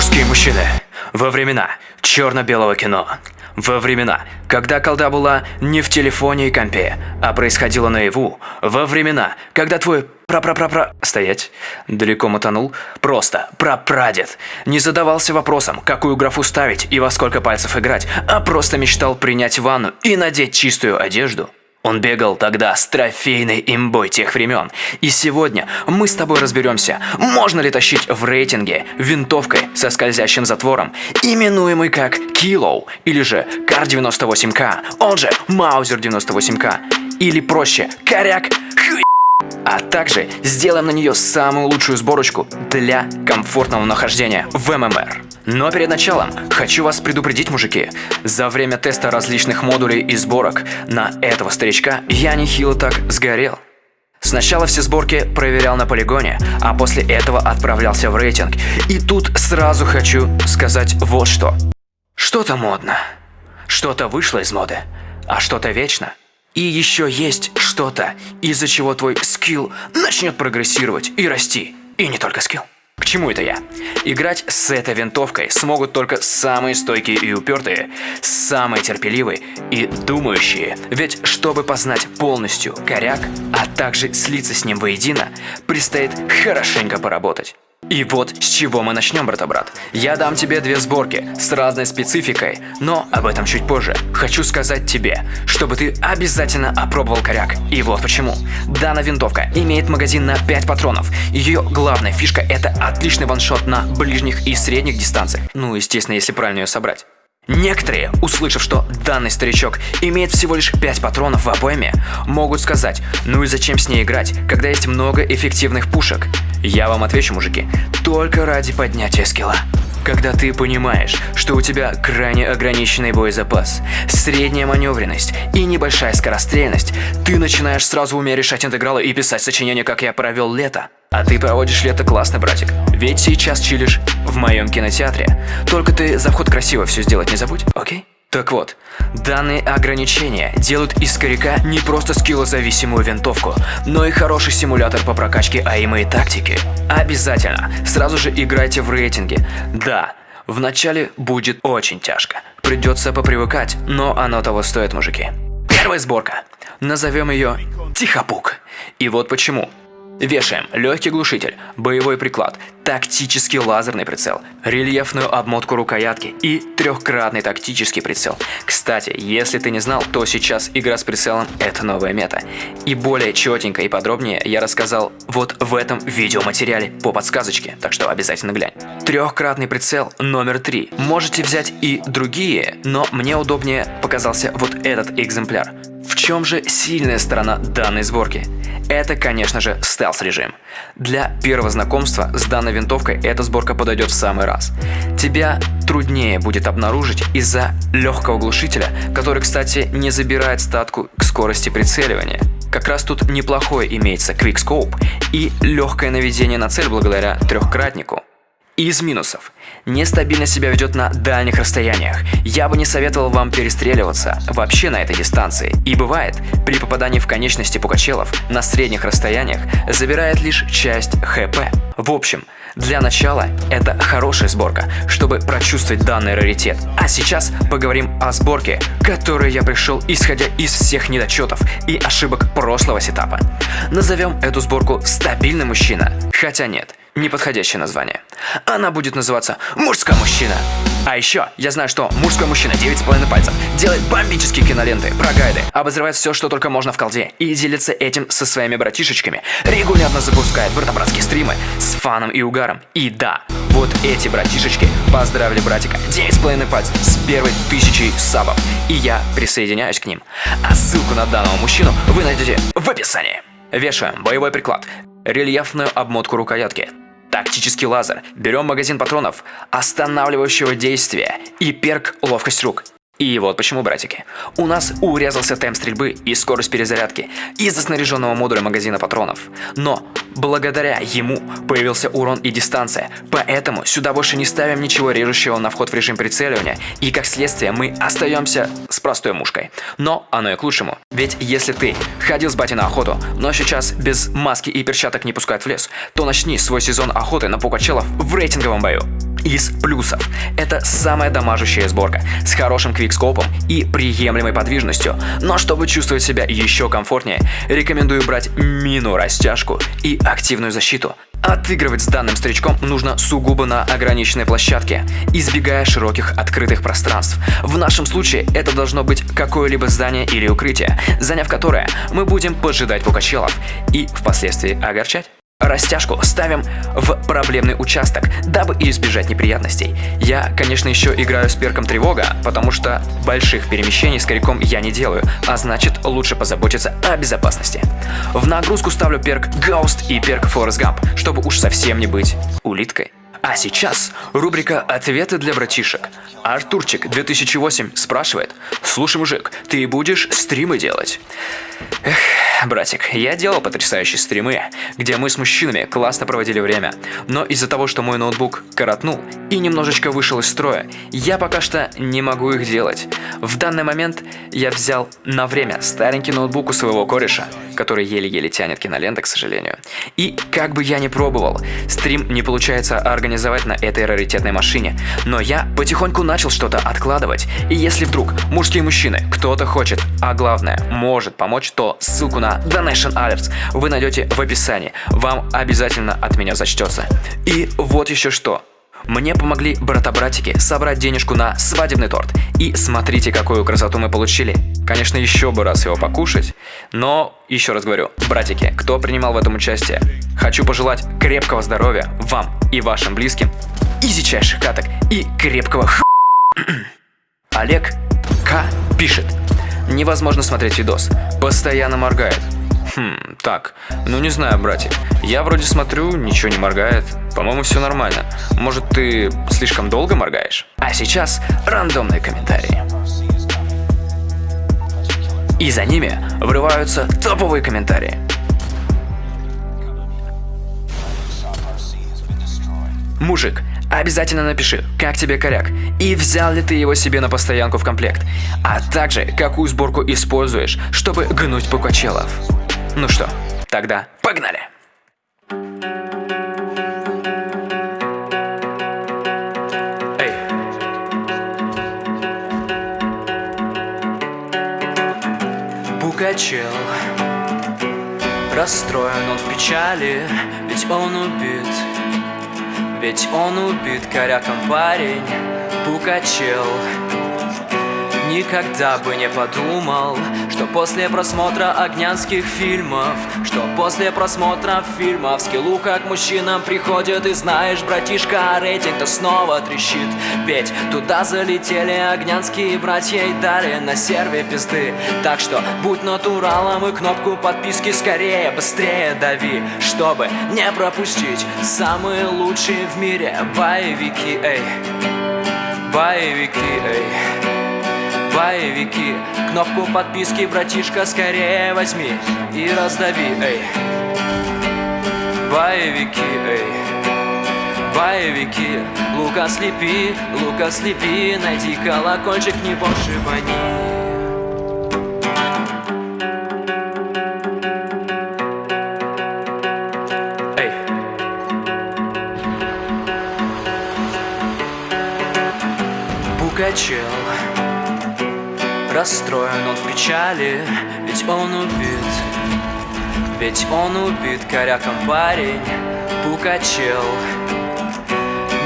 Мужские мужчины. Во времена черно-белого кино. Во времена, когда колда была не в телефоне и компе, а происходила наяву. Во времена, когда твой пра-пра-пра-пра... Стоять. Далеко мотанул. Просто прапрадед. Не задавался вопросом, какую графу ставить и во сколько пальцев играть, а просто мечтал принять ванну и надеть чистую одежду. Он бегал тогда с трофейной имбой тех времен. И сегодня мы с тобой разберемся, можно ли тащить в рейтинге винтовкой со скользящим затвором, именуемый как Kilo, или же Кар 98К, он же Маузер 98К, или проще Коряк Хуй. А также сделаем на нее самую лучшую сборочку для комфортного нахождения в ММР. Но перед началом хочу вас предупредить, мужики. За время теста различных модулей и сборок на этого старичка я нехило так сгорел. Сначала все сборки проверял на полигоне, а после этого отправлялся в рейтинг. И тут сразу хочу сказать вот что. Что-то модно, что-то вышло из моды, а что-то вечно. И еще есть что-то, из-за чего твой скилл начнет прогрессировать и расти. И не только скилл. К чему это я? Играть с этой винтовкой смогут только самые стойкие и упертые, самые терпеливые и думающие. Ведь чтобы познать полностью коряк, а также слиться с ним воедино, предстоит хорошенько поработать. И вот с чего мы начнем, брата-брат. Я дам тебе две сборки с разной спецификой, но об этом чуть позже. Хочу сказать тебе, чтобы ты обязательно опробовал коряк. И вот почему. Данная винтовка имеет магазин на 5 патронов. Ее главная фишка это отличный ваншот на ближних и средних дистанциях. Ну, естественно, если правильно ее собрать. Некоторые, услышав, что данный старичок имеет всего лишь 5 патронов в обойме, могут сказать, ну и зачем с ней играть, когда есть много эффективных пушек? Я вам отвечу, мужики, только ради поднятия скилла. Когда ты понимаешь, что у тебя крайне ограниченный боезапас, средняя маневренность и небольшая скорострельность, ты начинаешь сразу уметь решать интегралы и писать сочинения, как я провел лето. А ты проводишь лето классно, братик. Ведь сейчас чилишь в моем кинотеатре. Только ты за вход красиво все сделать не забудь, окей? Так вот, данные ограничения делают из коряка не просто скиллозависимую винтовку, но и хороший симулятор по прокачке аима и тактики. Обязательно, сразу же играйте в рейтинге. Да, вначале будет очень тяжко. Придется попривыкать, но оно того стоит, мужики. Первая сборка. Назовем ее Тихопук. И вот почему. Вешаем легкий глушитель, боевой приклад, тактический лазерный прицел, рельефную обмотку рукоятки и трехкратный тактический прицел. Кстати, если ты не знал, то сейчас игра с прицелом – это новая мета. И более четенько и подробнее я рассказал вот в этом видеоматериале по подсказочке, так что обязательно глянь. Трехкратный прицел номер три. Можете взять и другие, но мне удобнее показался вот этот экземпляр. В чем же сильная сторона данной сборки? Это, конечно же, стелс-режим. Для первого знакомства с данной винтовкой эта сборка подойдет в самый раз. Тебя труднее будет обнаружить из-за легкого глушителя, который, кстати, не забирает статку к скорости прицеливания. Как раз тут неплохое имеется квикскоуп и легкое наведение на цель благодаря трехкратнику. Из минусов. Нестабильно себя ведет на дальних расстояниях. Я бы не советовал вам перестреливаться вообще на этой дистанции. И бывает, при попадании в конечности пукачелов на средних расстояниях забирает лишь часть ХП. В общем, для начала это хорошая сборка, чтобы прочувствовать данный раритет. А сейчас поговорим о сборке, которой я пришел исходя из всех недочетов и ошибок прошлого сетапа. Назовем эту сборку «Стабильный мужчина». Хотя нет, неподходящее название. Она будет называться «Мужской мужчина». А еще, я знаю, что мужской мужчина 9,5 пальцев делает бомбические киноленты про гайды, обозревает все, что только можно в колде, и делится этим со своими братишечками, регулярно запускает брата-братские стримы с фаном и угаром. И да, вот эти братишечки поздравили братика 9,5 пальцев с первой тысячей сабов, и я присоединяюсь к ним. А ссылку на данного мужчину вы найдете в описании. Вешаем боевой приклад, рельефную обмотку рукоятки, Тактический лазер. Берем магазин патронов, останавливающего действия и перк ловкость рук. И вот почему, братики. У нас урезался темп стрельбы и скорость перезарядки из-за снаряженного модуля магазина патронов. Но благодаря ему появился урон и дистанция, поэтому сюда больше не ставим ничего режущего на вход в режим прицеливания, и как следствие мы остаемся с простой мушкой. Но оно и к лучшему, ведь если ты ходил с бати на охоту, но сейчас без маски и перчаток не пускают в лес, то начни свой сезон охоты на пукачелов в рейтинговом бою. Из плюсов. Это самая дамажущая сборка с хорошим квикскопом и приемлемой подвижностью. Но чтобы чувствовать себя еще комфортнее, рекомендую брать мину растяжку и активную защиту. Отыгрывать с данным старичком нужно сугубо на ограниченной площадке, избегая широких открытых пространств. В нашем случае это должно быть какое-либо здание или укрытие, заняв которое мы будем поджидать пукачелов и впоследствии огорчать. Растяжку ставим в проблемный участок, дабы избежать неприятностей. Я, конечно, еще играю с перком тревога, потому что больших перемещений с коряком я не делаю, а значит лучше позаботиться о безопасности. В нагрузку ставлю перк Ghost и перк Forest Gump, чтобы уж совсем не быть улиткой. А сейчас рубрика «Ответы для братишек». Артурчик 2008 спрашивает «Слушай, мужик, ты будешь стримы делать?» Эх, братик, я делал потрясающие стримы, где мы с мужчинами классно проводили время. Но из-за того, что мой ноутбук коротнул и немножечко вышел из строя, я пока что не могу их делать. В данный момент я взял на время старенький ноутбук у своего кореша, который еле-еле тянет киноленты, к сожалению. И как бы я ни пробовал, стрим не получается организовать на этой раритетной машине. Но я потихоньку начал что-то откладывать. И если вдруг мужские мужчины, кто-то хочет, а главное, может помочь, то ссылку на Donation Alerts вы найдете в описании. Вам обязательно от меня зачтется. И вот еще что. Мне помогли брата-братики собрать денежку на свадебный торт. И смотрите, какую красоту мы получили. Конечно, еще бы раз его покушать. Но, еще раз говорю, братики, кто принимал в этом участие, хочу пожелать крепкого здоровья вам и вашим близким, изичайших каток и крепкого х... Олег К. пишет. Невозможно смотреть видос. Постоянно моргает. Хм, так, ну не знаю, братик. Я вроде смотрю, ничего не моргает. По-моему, все нормально. Может, ты слишком долго моргаешь? А сейчас рандомные комментарии. И за ними врываются топовые комментарии. Мужик, Обязательно напиши, как тебе коряк, и взял ли ты его себе на постоянку в комплект, а также какую сборку используешь, чтобы гнуть пукачелов. Ну что, тогда погнали! Пукачел Расстроен он в печали, ведь он убит ведь он убит коряком парень Пукачел Никогда бы не подумал, что после просмотра огнянских фильмов? Что после просмотра фильмов? Скиллу как мужчинам приходит И знаешь, братишка, рейтинг-то снова трещит. Ведь туда залетели огнянские братья и дали на серве пизды. Так что будь натуралом и кнопку подписки скорее, быстрее дави Чтобы не пропустить самые лучшие в мире боевики, эй. Боевики, эй боевики. Кнопку подписки, братишка, скорее возьми И раздави, эй. Боевики, эй. Боевики. Лука слепи, лука слепи Найди колокольчик, не пошибани Пугачел Расстроен он в печали, ведь он убит. Ведь он убит коряком парень, пукачел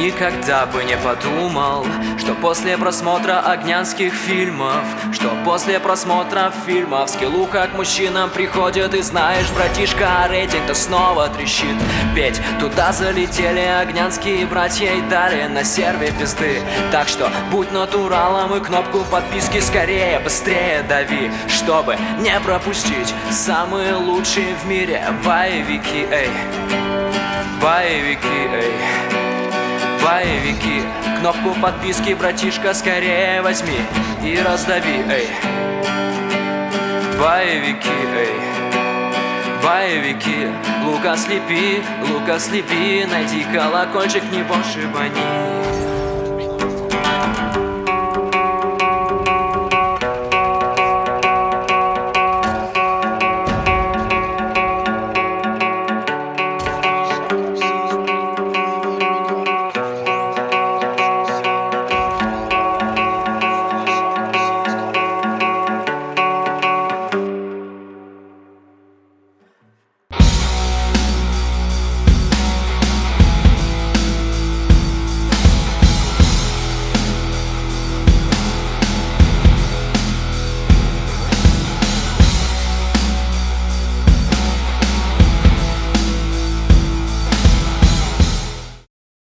Никогда бы не подумал, что после просмотра огнянских фильмов Что после просмотра фильмов скиллуха к мужчинам приходит И знаешь, братишка, рейтинг-то снова трещит. Ведь туда залетели огнянские братья и дали на серве пизды. Так что будь натуралом и кнопку подписки скорее, быстрее дави Чтобы не пропустить самые лучшие в мире боевики, эй. Боевики, эй боевики Кнопку подписки, братишка, скорее возьми И раздави, эй. Боевики, эй. Боевики Лука слепи, лука слепи Найди колокольчик, не пошибани